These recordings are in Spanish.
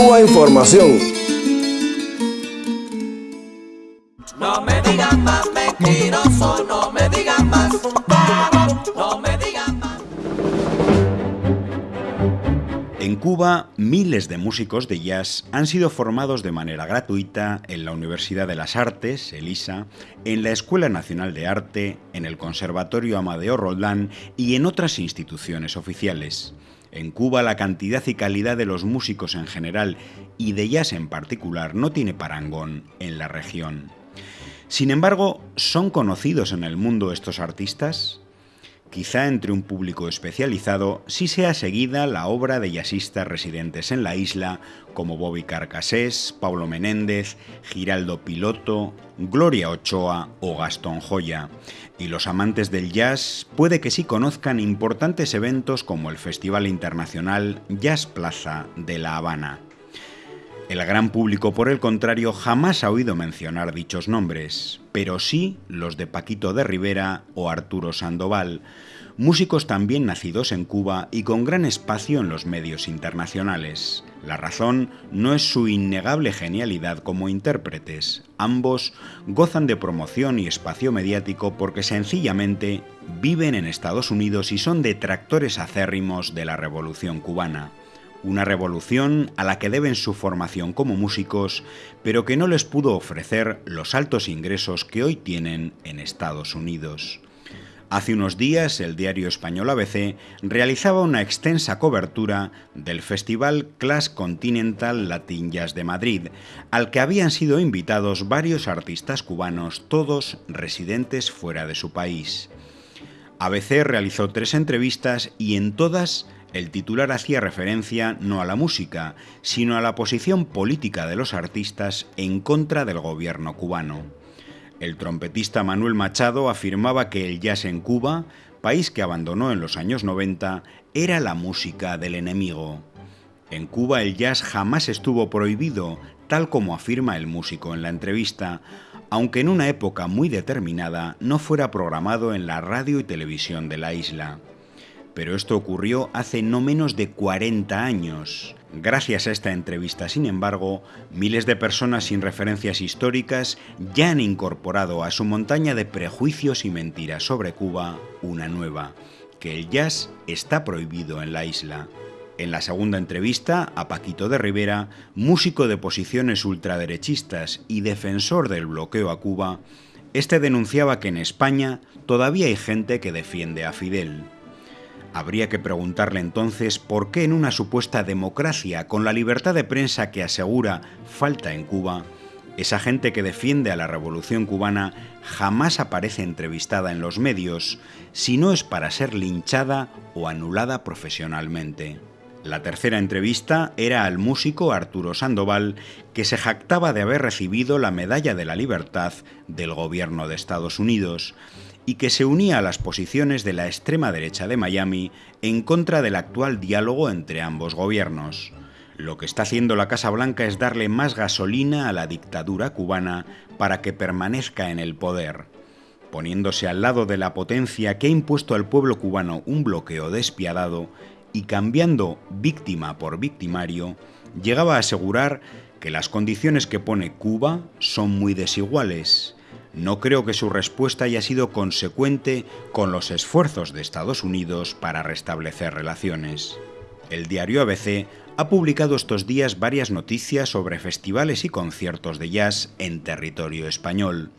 Cuba Información. No me digan más mentiroso, no me digan más, no me digan más. En Cuba, miles de músicos de jazz han sido formados de manera gratuita en la Universidad de las Artes, ELISA, en la Escuela Nacional de Arte, en el Conservatorio Amadeo Roldán y en otras instituciones oficiales. En Cuba la cantidad y calidad de los músicos en general y de jazz en particular no tiene parangón en la región. Sin embargo, ¿son conocidos en el mundo estos artistas? Quizá entre un público especializado sí sea seguida la obra de jazzistas residentes en la isla como Bobby Carcassés, Pablo Menéndez, Giraldo Piloto, Gloria Ochoa o Gastón Joya. Y los amantes del jazz puede que sí conozcan importantes eventos como el Festival Internacional Jazz Plaza de La Habana. El gran público, por el contrario, jamás ha oído mencionar dichos nombres, pero sí los de Paquito de Rivera o Arturo Sandoval, músicos también nacidos en Cuba y con gran espacio en los medios internacionales. La razón no es su innegable genialidad como intérpretes, ambos gozan de promoción y espacio mediático porque sencillamente viven en Estados Unidos y son detractores acérrimos de la Revolución cubana una revolución a la que deben su formación como músicos, pero que no les pudo ofrecer los altos ingresos que hoy tienen en Estados Unidos. Hace unos días el diario español ABC realizaba una extensa cobertura del Festival Class Continental Latin de Madrid, al que habían sido invitados varios artistas cubanos, todos residentes fuera de su país. ABC realizó tres entrevistas y en todas el titular hacía referencia no a la música, sino a la posición política de los artistas en contra del gobierno cubano. El trompetista Manuel Machado afirmaba que el jazz en Cuba, país que abandonó en los años 90, era la música del enemigo. En Cuba el jazz jamás estuvo prohibido, tal como afirma el músico en la entrevista, aunque en una época muy determinada no fuera programado en la radio y televisión de la isla pero esto ocurrió hace no menos de 40 años. Gracias a esta entrevista, sin embargo, miles de personas sin referencias históricas ya han incorporado a su montaña de prejuicios y mentiras sobre Cuba una nueva, que el jazz está prohibido en la isla. En la segunda entrevista, a Paquito de Rivera, músico de posiciones ultraderechistas y defensor del bloqueo a Cuba, este denunciaba que en España todavía hay gente que defiende a Fidel. Habría que preguntarle entonces por qué en una supuesta democracia con la libertad de prensa que asegura falta en Cuba, esa gente que defiende a la revolución cubana jamás aparece entrevistada en los medios, si no es para ser linchada o anulada profesionalmente. La tercera entrevista era al músico Arturo Sandoval, que se jactaba de haber recibido la Medalla de la Libertad del gobierno de Estados Unidos y que se unía a las posiciones de la extrema derecha de Miami en contra del actual diálogo entre ambos gobiernos. Lo que está haciendo la Casa Blanca es darle más gasolina a la dictadura cubana para que permanezca en el poder, poniéndose al lado de la potencia que ha impuesto al pueblo cubano un bloqueo despiadado y cambiando víctima por victimario, llegaba a asegurar que las condiciones que pone Cuba son muy desiguales no creo que su respuesta haya sido consecuente con los esfuerzos de Estados Unidos para restablecer relaciones. El diario ABC ha publicado estos días varias noticias sobre festivales y conciertos de jazz en territorio español,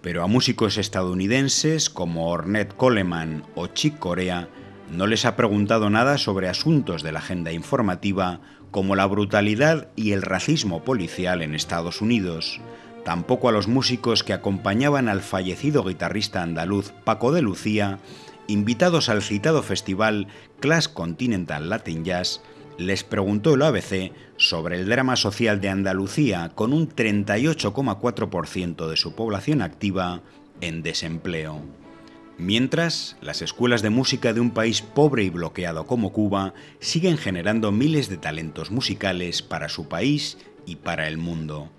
pero a músicos estadounidenses como Ornette Coleman o Chick Corea no les ha preguntado nada sobre asuntos de la agenda informativa como la brutalidad y el racismo policial en Estados Unidos, tampoco a los músicos que acompañaban al fallecido guitarrista andaluz Paco de Lucía, invitados al citado festival Class Continental Latin Jazz, les preguntó el ABC sobre el drama social de Andalucía con un 38,4% de su población activa en desempleo. Mientras, las escuelas de música de un país pobre y bloqueado como Cuba siguen generando miles de talentos musicales para su país y para el mundo.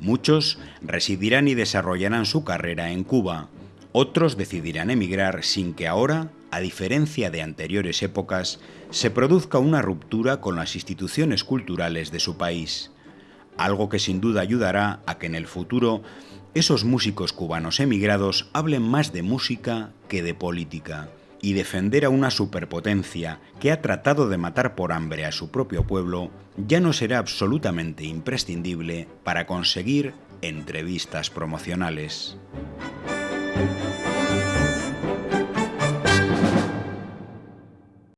Muchos residirán y desarrollarán su carrera en Cuba, Otros decidirán emigrar sin que ahora, a diferencia de anteriores épocas, se produzca una ruptura con las instituciones culturales de su país, algo que sin duda ayudará a que en el futuro esos músicos cubanos emigrados hablen más de música que de política y defender a una superpotencia que ha tratado de matar por hambre a su propio pueblo ya no será absolutamente imprescindible para conseguir entrevistas promocionales.